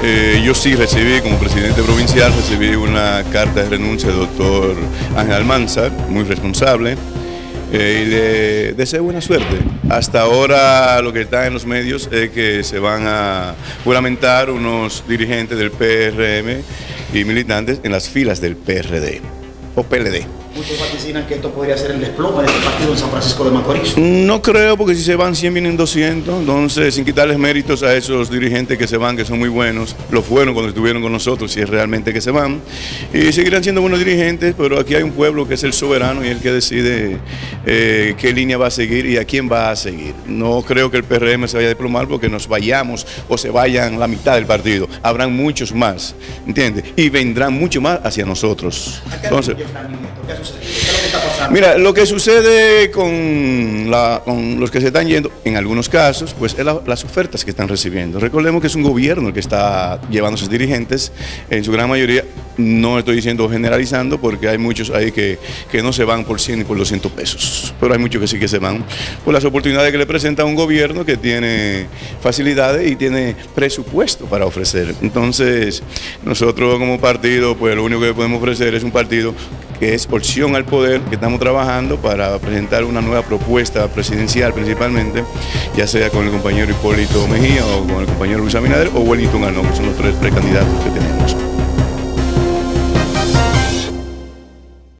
Eh, yo sí recibí, como presidente provincial, recibí una carta de renuncia del doctor Ángel Almanzar, muy responsable, eh, y le deseo buena suerte. Hasta ahora lo que está en los medios es que se van a juramentar unos dirigentes del PRM y militantes en las filas del PRD o PLD. Muchos vaticinan que esto podría ser el desplome de este partido en San Francisco de Macorís. No creo, porque si se van 100 vienen 200, entonces sin quitarles méritos a esos dirigentes que se van, que son muy buenos, lo fueron cuando estuvieron con nosotros, si es realmente que se van, y seguirán siendo buenos dirigentes, pero aquí hay un pueblo que es el soberano y el que decide eh, qué línea va a seguir y a quién va a seguir. No creo que el PRM se vaya a desplomar porque nos vayamos o se vayan la mitad del partido, habrán muchos más, ¿entiendes? Y vendrán mucho más hacia nosotros. Entonces, Mira, lo que sucede con, los que se están yendo, en algunos casos, pues es las ofertas que están recibiendo. Recordemos que es un gobierno el que está llevando a sus dirigentes, en su gran mayoría, no estoy diciendo generalizando, porque hay muchos ahí que, que no se van por 100 ni por 200 pesos, pero hay muchos que sí que se van por las oportunidades que le presenta un gobierno que tiene facilidades y tiene presupuesto para ofrecer. Entonces, nosotros como partido, pues lo único que podemos ofrecer es un partido que es opción al poder, que estamos trabajando para presentar una nueva propuesta presidencial principalmente, ya sea con el compañero Hipólito Mejía o con el compañero Luis Abinader o Wellington Arnón, que son los tres precandidatos que tenemos.